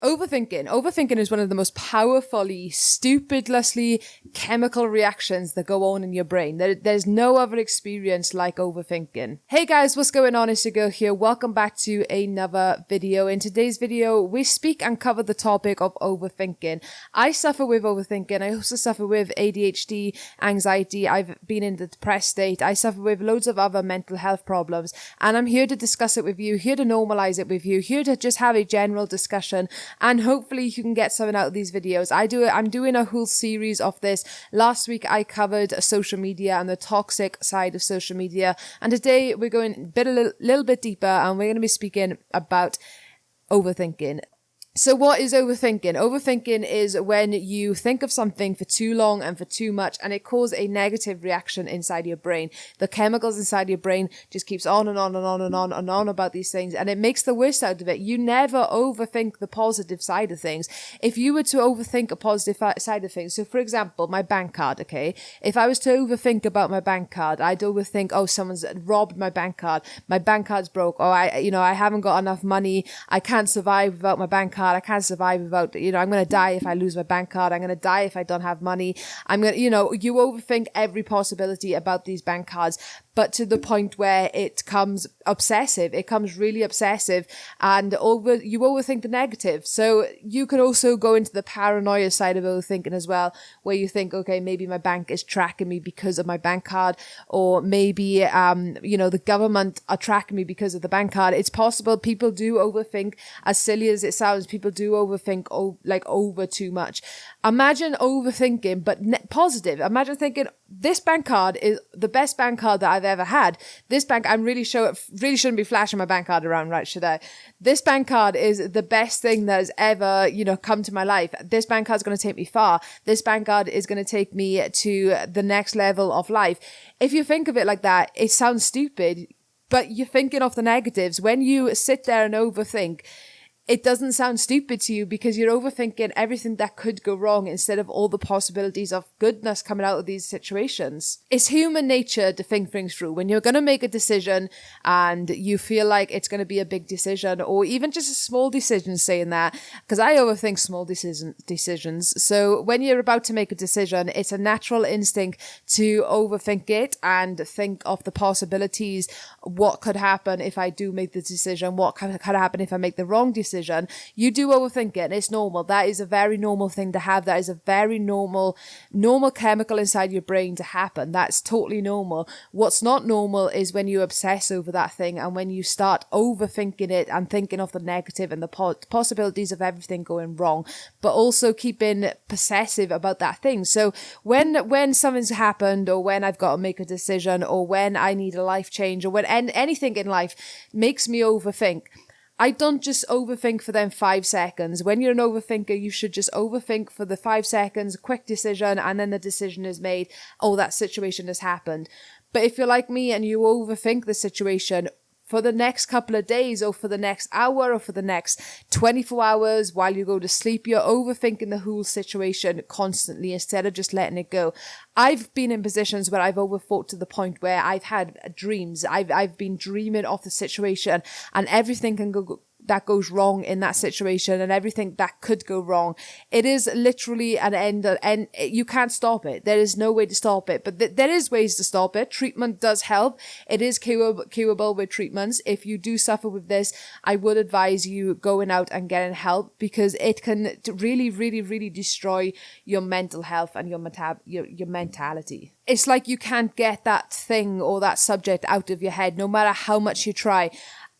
Overthinking. Overthinking is one of the most powerfully, stupidlessly chemical reactions that go on in your brain. There, there's no other experience like overthinking. Hey guys, what's going on? It's your girl here. Welcome back to another video. In today's video, we speak and cover the topic of overthinking. I suffer with overthinking. I also suffer with ADHD, anxiety. I've been in the depressed state. I suffer with loads of other mental health problems. And I'm here to discuss it with you, here to normalize it with you, here to just have a general discussion and hopefully you can get something out of these videos. I do it. I'm doing a whole series of this. Last week I covered social media and the toxic side of social media, and today we're going a bit a little, little bit deeper, and we're going to be speaking about overthinking. So what is overthinking? Overthinking is when you think of something for too long and for too much and it causes a negative reaction inside your brain. The chemicals inside your brain just keeps on and on and on and on and on about these things and it makes the worst out of it. You never overthink the positive side of things. If you were to overthink a positive side of things, so for example, my bank card, okay? If I was to overthink about my bank card, I'd overthink, oh, someone's robbed my bank card. My bank card's broke. Oh, I, you know, I haven't got enough money. I can't survive without my bank card card. I can't survive without, you know, I'm going to die if I lose my bank card. I'm going to die if I don't have money. I'm going to, you know, you overthink every possibility about these bank cards but to the point where it comes obsessive. It comes really obsessive and over you overthink the negative. So you could also go into the paranoia side of overthinking as well, where you think, okay, maybe my bank is tracking me because of my bank card, or maybe um, you know, the government are tracking me because of the bank card. It's possible people do overthink, as silly as it sounds, people do overthink oh, like over too much. Imagine overthinking, but positive. Imagine thinking, this bank card is the best bank card that I've ever had. This bank, I'm really sure, it really shouldn't be flashing my bank card around, right? Should I? This bank card is the best thing that has ever, you know, come to my life. This bank card is going to take me far. This bank card is going to take me to the next level of life. If you think of it like that, it sounds stupid, but you're thinking of the negatives. When you sit there and overthink, it doesn't sound stupid to you because you're overthinking everything that could go wrong instead of all the possibilities of goodness coming out of these situations. It's human nature to think things through. When you're going to make a decision and you feel like it's going to be a big decision or even just a small decision saying that, because I overthink small decision, decisions. So when you're about to make a decision, it's a natural instinct to overthink it and think of the possibilities. What could happen if I do make the decision? What could, happen if I make the wrong decision? you do overthink it and it's normal. That is a very normal thing to have. That is a very normal, normal chemical inside your brain to happen. That's totally normal. What's not normal is when you obsess over that thing and when you start overthinking it and thinking of the negative and the po possibilities of everything going wrong, but also keeping possessive about that thing. So when, when something's happened or when I've got to make a decision or when I need a life change or when anything in life makes me overthink, I don't just overthink for them five seconds. When you're an overthinker, you should just overthink for the five seconds, quick decision, and then the decision is made. Oh, that situation has happened. But if you're like me and you overthink the situation, for the next couple of days or for the next hour or for the next 24 hours while you go to sleep, you're overthinking the whole situation constantly instead of just letting it go. I've been in positions where I've overthought to the point where I've had dreams. I've, I've been dreaming of the situation and everything can go, that goes wrong in that situation and everything that could go wrong. It is literally an end and you can't stop it. There is no way to stop it, but th there is ways to stop it. Treatment does help. It is curable, curable with treatments. If you do suffer with this, I would advise you going out and getting help because it can really, really, really destroy your mental health and your, meta your, your mentality. It's like you can't get that thing or that subject out of your head, no matter how much you try.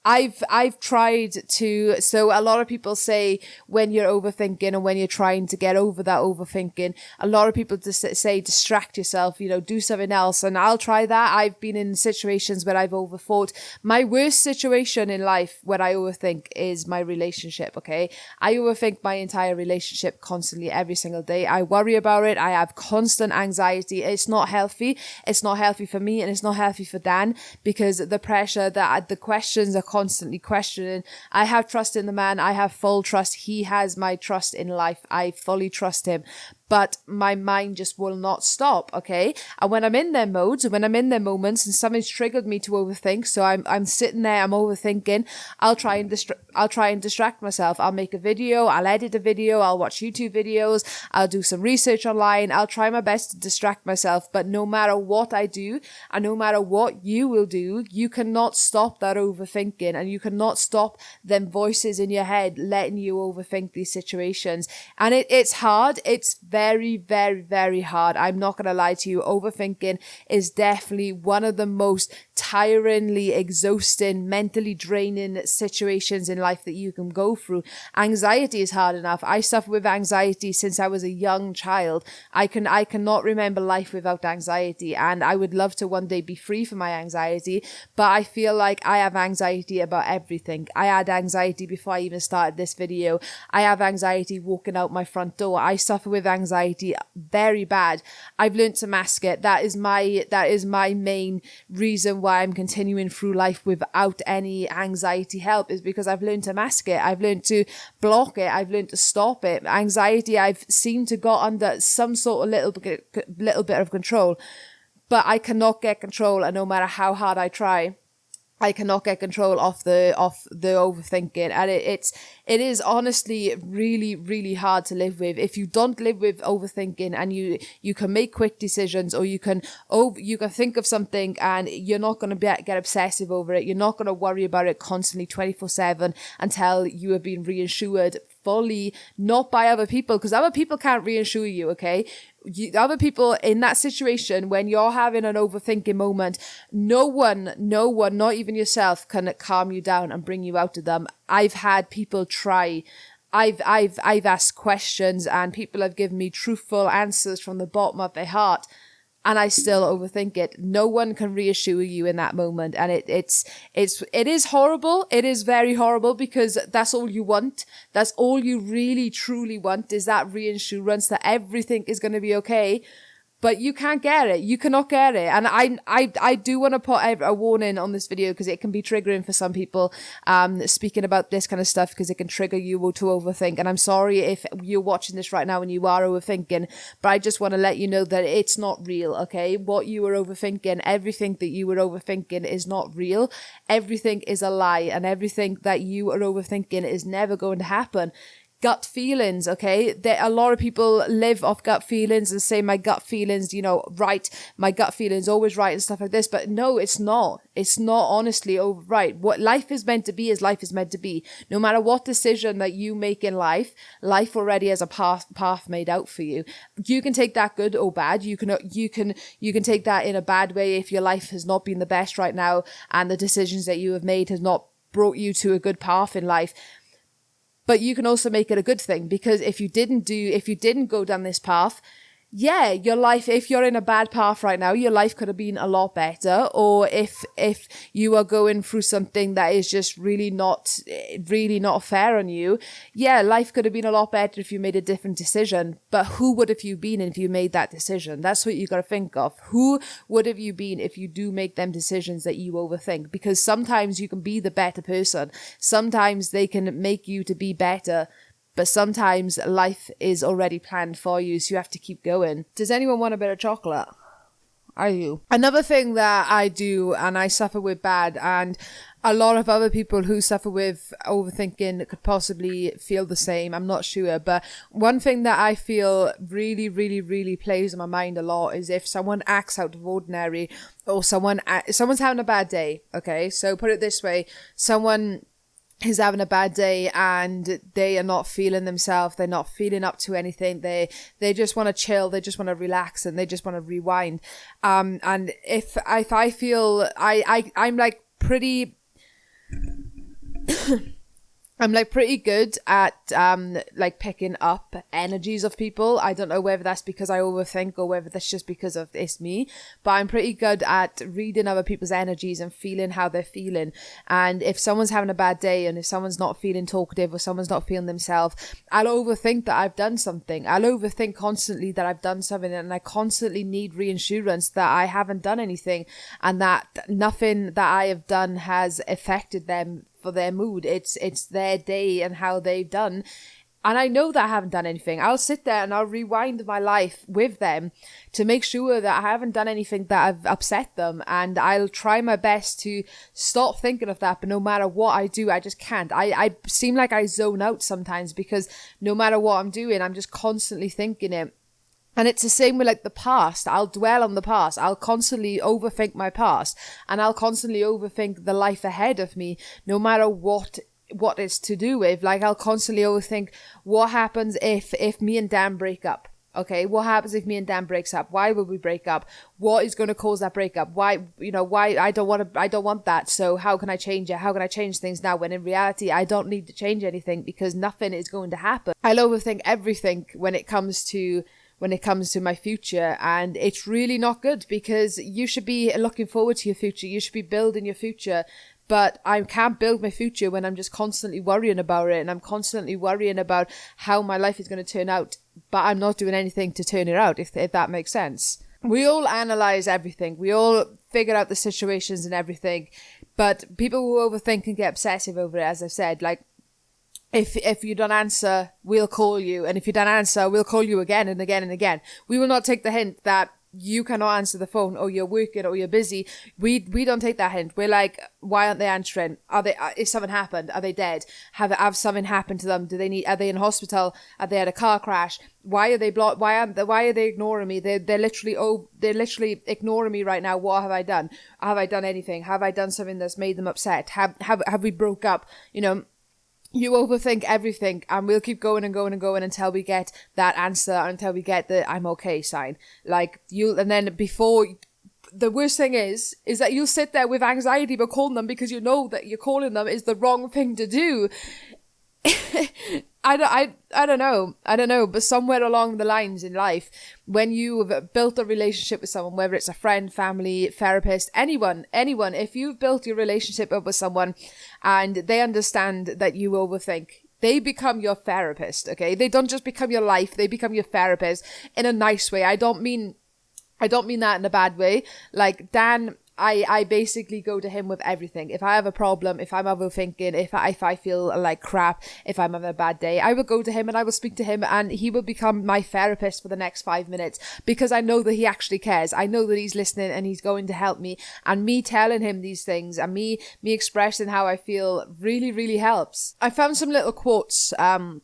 I've I've tried to so a lot of people say when you're overthinking and when you're trying to get over that overthinking a lot of people just say distract yourself you know do something else. And I'll try that. I've been in situations where I've overthought. My worst situation in life where I overthink is my relationship okay? I overthink my entire relationship constantly every single day. I worry about it. I have constant anxiety. It's not healthy. It's not healthy for me and it's not healthy for Dan because the pressure that the questions are constantly questioning. I have trust in the man. I have full trust. He has my trust in life. I fully trust him. But my mind just will not stop. Okay. And when I'm in their modes, and when I'm in their moments and something's triggered me to overthink, so I'm, I'm sitting there, I'm overthinking, I'll try and distract, I'll try and distract myself. I'll make a video, I'll edit a video, I'll watch YouTube videos, I'll do some research online, I'll try my best to distract myself. But no matter what I do and no matter what you will do, you cannot stop that overthinking and you cannot stop them voices in your head letting you overthink these situations. And it, it's hard. It's very, very, very very hard. I'm not going to lie to you. Overthinking is definitely one of the most tiringly exhausting, mentally draining situations in life that you can go through. Anxiety is hard enough. I suffer with anxiety since I was a young child. I can, I cannot remember life without anxiety and I would love to one day be free from my anxiety, but I feel like I have anxiety about everything. I had anxiety before I even started this video. I have anxiety walking out my front door. I suffer with anxiety very bad. I've learned to mask it. That is my, that is my main reason why I'm continuing through life without any anxiety help is because I've learned to mask it. I've learned to block it. I've learned to stop it. Anxiety, I've seemed to got under some sort of little, little bit of control, but I cannot get control and no matter how hard I try. I cannot get control of the of the overthinking, and it, it's it is honestly really really hard to live with. If you don't live with overthinking, and you you can make quick decisions, or you can over you can think of something, and you're not going to get obsessive over it. You're not going to worry about it constantly twenty four seven until you have been reassured fully, not by other people, because other people can't reassure you. Okay, you, other people in that situation when you're having an overthinking moment, no one, no one, not even yourself, can calm you down and bring you out of them. I've had people try. I've I've I've asked questions and people have given me truthful answers from the bottom of their heart and I still overthink it. No one can reassure you in that moment. And it, it's, it's, it is horrible. It is very horrible because that's all you want. That's all you really truly want is that reassurance that everything is going to be okay but you can't get it. You cannot get it. And I, I, I do want to put a, warning on this video because it can be triggering for some people, um, speaking about this kind of stuff because it can trigger you to overthink. And I'm sorry if you're watching this right now and you are overthinking, but I just want to let you know that it's not real. Okay. What you were overthinking, everything that you were overthinking is not real. Everything is a lie and everything that you are overthinking is never going to happen gut feelings okay? There a lot of people live off gut feelings and say my gut feelings you know right my gut feelings always right and stuff like this but no it's not. It's not honestly over right. What life is meant to be is life is meant to be. No matter what decision that you make in life life already has a path path made out for you. You can take that good or bad. You can you can you can take that in a bad way if your life has not been the best right now and the decisions that you have made has not brought you to a good path in life but you can also make it a good thing because if you didn't do, if you didn't go down this path, yeah, your life, if you're in a bad path right now, your life could have been a lot better. Or if, if you are going through something that is just really not, really not fair on you, yeah, life could have been a lot better if you made a different decision. But who would have you been if you made that decision? That's what you got to think of. Who would have you been if you do make them decisions that you overthink? Because sometimes you can be the better person. Sometimes they can make you to be better but sometimes life is already planned for you, so you have to keep going. Does anyone want a bit of chocolate? Are you? Another thing that I do and I suffer with bad and a lot of other people who suffer with overthinking could possibly feel the same. I'm not sure. But one thing that I feel really, really, really plays in my mind a lot is if someone acts out of ordinary or someone, someone's having a bad day. Okay. So put it this way. Someone is having a bad day and they are not feeling themselves they're not feeling up to anything they they just want to chill they just want to relax and they just want to rewind. Um and if if i feel i i i'm like pretty I'm like pretty good at um like picking up energies of people. I don't know whether that's because I overthink or whether that's just because of it's me, but I'm pretty good at reading other people's energies and feeling how they're feeling. And if someone's having a bad day and if someone's not feeling talkative or someone's not feeling themselves, I'll overthink that I've done something. I'll overthink constantly that I've done something and I constantly need reassurance that I haven't done anything and that nothing that I have done has affected them for their mood. It's it's their day and how they've done. and I know that I haven't done anything. I'll sit there and I'll rewind my life with them to make sure that I haven't done anything that I've upset them. And I'll try my best to stop thinking of that. But no matter what I do, I just can't. I, I seem like I zone out sometimes because no matter what I'm doing, I'm just constantly thinking it. And it's the same with like the past. I'll dwell on the past. I'll constantly overthink my past and I'll constantly overthink the life ahead of me, no matter what what it's to do with. Like I'll constantly overthink what happens if if me and Dan break up. Okay, what happens if me and Dan breaks up? Why will we break up? What is going to cause that breakup? Why, you know, why I don't want to, I don't want that. So how can I change it? How can I change things now? When in reality, I don't need to change anything because nothing is going to happen. I'll overthink everything when it comes to when it comes to my future and it's really not good because you should be looking forward to your future you should be building your future but I can't build my future when I'm just constantly worrying about it and I'm constantly worrying about how my life is going to turn out, but I'm not doing anything to turn it out, if, if that makes sense. We all analyze everything, we all figure out the situations and everything, but people who overthink and get obsessive over it, as I've said. Like, if if you don't answer, we'll call you, and if you don't answer, we'll call you again and again and again. We will not take the hint that you cannot answer the phone or you're working or you're busy. We we don't take that hint. We're like why aren't they answering? Are they uh, is something happened are they dead? Have have something happened to them? Do they need are they in hospital? Are they had a car crash? Why are they blocked why aren't they, why are they ignoring me? They're, they're literally oh they're literally ignoring me right now. What have i done? Have i done anything? Have i done something that's made them upset? Have have have we broke up? You know you overthink everything and we'll keep going and going and going until we get that answer until we get the i'm okay sign. Like you and then before the worst thing is is that you'll sit there with anxiety but calling them because you know that you're calling them is the wrong thing to do I don't, I, I don't know. I don't know. But somewhere along the lines in life, when you've built a relationship with someone, whether it's a friend, family, therapist, anyone, anyone, if you've built your relationship up with someone and they understand that you overthink, they become your therapist, okay? They don't just become your life, they become your therapist in a nice way. I don't mean I don't mean that in a bad way. Like Dan I, I basically go to him with everything. If I have a problem, if I'm overthinking, if I, if I feel like crap, if I'm having a bad day, I will go to him and I will speak to him and he will become my therapist for the next five minutes because I know that he actually cares. I know that he's listening and he's going to help me and me telling him these things and me, me expressing how I feel really, really helps. I found some little quotes, um,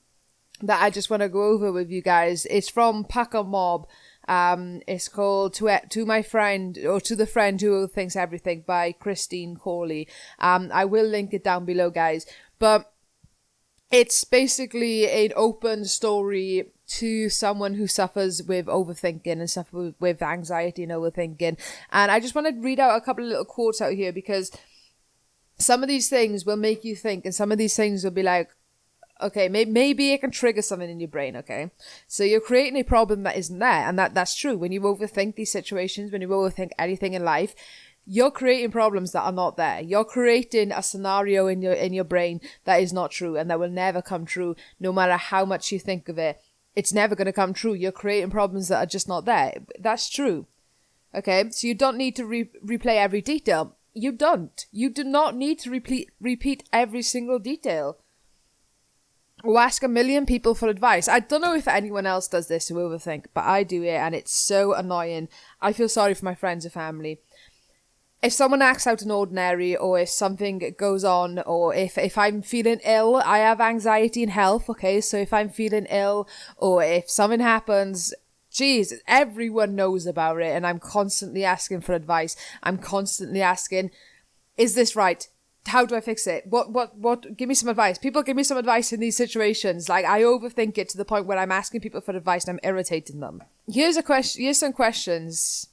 that I just want to go over with you guys. It's from Pucker Mob um, it's called to to my friend or to the friend who thinks everything by Christine Corley. Um, I will link it down below, guys. But it's basically an open story to someone who suffers with overthinking and suffers with anxiety and overthinking. And I just want to read out a couple of little quotes out here because some of these things will make you think, and some of these things will be like, okay may- maybe it can trigger something in your brain okay? So you're creating a problem that isn't there and that that's true. When you overthink these situations when you overthink anything in life you're creating problems that are not there. You're creating a scenario in your in your brain that is not true and that will never come true no matter how much you think of it. It's never going to come true. You're creating problems that are just not there. That's true. Okay? So you don't need to re- replay every detail. You don't. You do not need to repeat repeat every single detail or ask a million people for advice. I don't know if anyone else does this who overthink, but I do it and it's so annoying. I feel sorry for my friends and family. If someone acts out an ordinary or if something goes on or if, if I'm feeling ill, I have anxiety and health, okay? So if I'm feeling ill or if something happens, geez, everyone knows about it and I'm constantly asking for advice. I'm constantly asking, is this right? How do I fix it? What, what, what, give me some advice. People give me some advice in these situations. Like, I overthink it to the point where I'm asking people for advice and I'm irritating them. Here's a question, here's some questions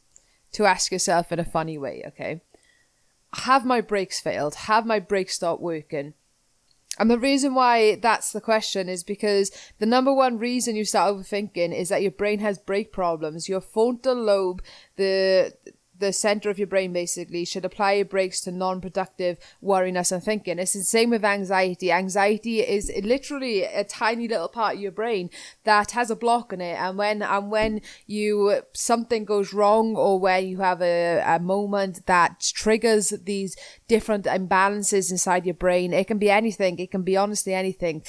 to ask yourself in a funny way, okay? Have my brakes failed? Have my brakes stopped working? And the reason why that's the question is because the number one reason you start overthinking is that your brain has brake problems. Your frontal lobe, the the center of your brain basically should apply brakes to non-productive worriness and thinking. It's the same with anxiety. Anxiety is literally a tiny little part of your brain that has a block in it, and when and when you something goes wrong or where you have a, a moment that triggers these different imbalances inside your brain, it can be anything. It can be honestly anything.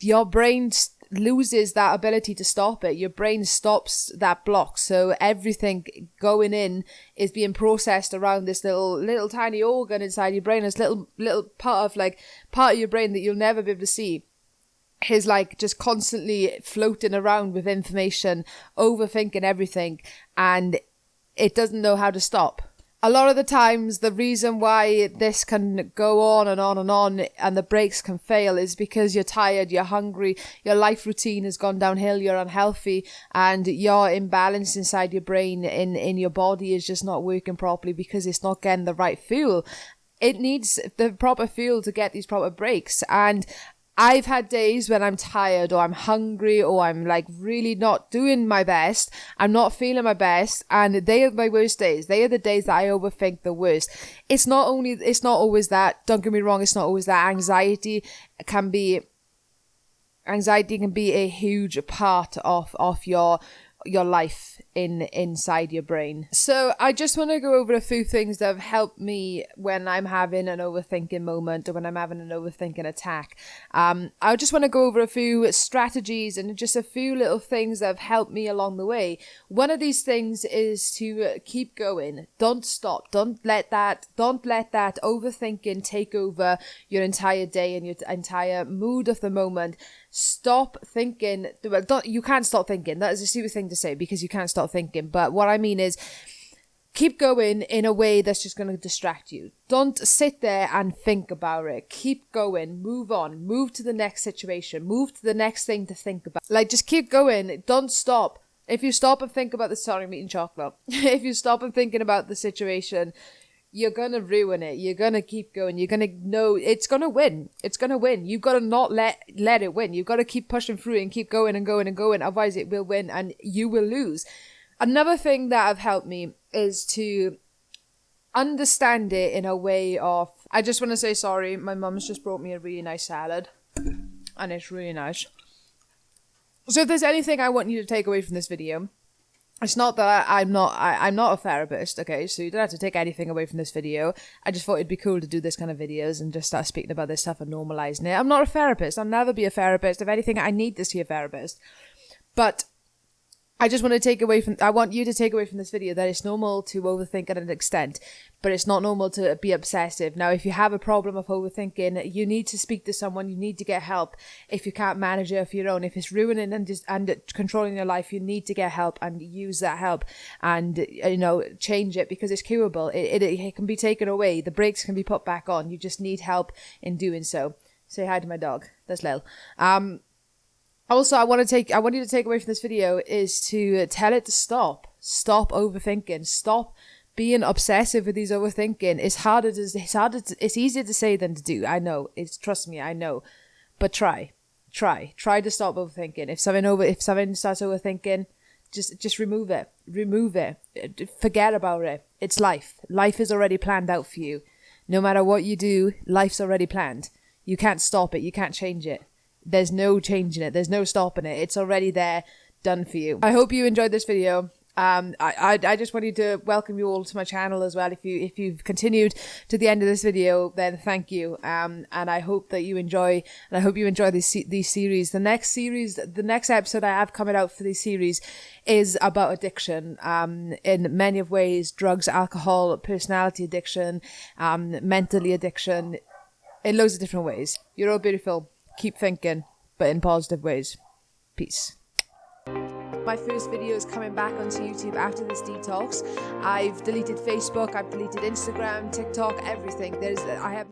Your brain loses that ability to stop it. Your brain stops that block. So everything going in is being processed around this little little tiny organ inside your brain. This little little part of like part of your brain that you'll never be able to see is like just constantly floating around with information, overthinking everything, and it doesn't know how to stop a lot of the times the reason why this can go on and on and on and the brakes can fail is because you're tired, you're hungry, your life routine has gone downhill, you're unhealthy, and your imbalance inside your brain in, in your body is just not working properly because it's not getting the right fuel. It needs the proper fuel to get these proper brakes. And I've had days when I'm tired or I'm hungry or I'm like really not doing my best. I'm not feeling my best and they are my worst days. They are the days that I overthink the worst. It's not only, it's not always that, don't get me wrong, it's not always that anxiety can be, anxiety can be a huge part of, of your, your life in inside your brain. So I just want to go over a few things that have helped me when I'm having an overthinking moment or when I'm having an overthinking attack. Um, I just want to go over a few strategies and just a few little things that have helped me along the way. One of these things is to keep going. Don't stop. Don't let that. Don't let that overthinking take over your entire day and your entire mood of the moment. Stop thinking. Well, don't. You can't stop thinking. That is a stupid thing to say because you can't stop thinking. But what I mean is, keep going in a way that's just going to distract you. Don't sit there and think about it. Keep going, move on, move to the next situation, move to the next thing to think about. Like, just keep going. Don't stop. If you stop and think about the sorry, I'm eating chocolate. if you stop and thinking about the situation, you're gonna ruin it. You're gonna keep going. You're gonna know it's gonna win. It's gonna win. You've got to not let let it win. You've got to keep pushing through and keep going and going and going. Otherwise, it will win and you will lose. Another thing that have helped me is to understand it in a way of I just want to say sorry. My mum's just brought me a really nice salad, and it's really nice. So if there's anything I want you to take away from this video, it's not that I'm not I, am not a therapist, okay? So you don't have to take anything away from this video. I just thought it'd be cool to do this kind of videos and just start speaking about this stuff and normalizing it. I'm not a therapist. I'll never be a therapist. If anything, I need this to see a therapist. But I just want to take away from, I want you to take away from this video that it's normal to overthink at an extent, but it's not normal to be obsessive. Now, if you have a problem of overthinking, you need to speak to someone, you need to get help. If you can't manage it of your own, if it's ruining and just, and controlling your life, you need to get help and use that help and, you know, change it because it's curable. It, it, it can be taken away. The brakes can be put back on. You just need help in doing so. Say hi to my dog. That's Lil. Um, also, I want to take, I want you to take away from this video is to tell it to stop. Stop overthinking. Stop being obsessive with these overthinking. It's harder to, it's harder to, it's easier to say than to do. I know. It's, trust me, I know. But try. Try. Try to stop overthinking. If something over, if something starts overthinking, just, just remove it. Remove it. Forget about it. It's life. Life is already planned out for you. No matter what you do, life's already planned. You can't stop it. You can't change it. There's no changing it. There's no stopping it. It's already there, done for you. I hope you enjoyed this video. Um, I, I, I just wanted to welcome you all to my channel as well. If you if you've continued to the end of this video, then thank you. Um, and I hope that you enjoy and I hope you enjoy these these series. The next series, the next episode I have coming out for this series is about addiction. Um, in many of ways, drugs, alcohol, personality addiction, um, mentally addiction, in loads of different ways. You're all beautiful keep thinking, but in positive ways. Peace. My first video is coming back onto YouTube after this detox. I've deleted Facebook, I've deleted Instagram, TikTok, everything. There's I have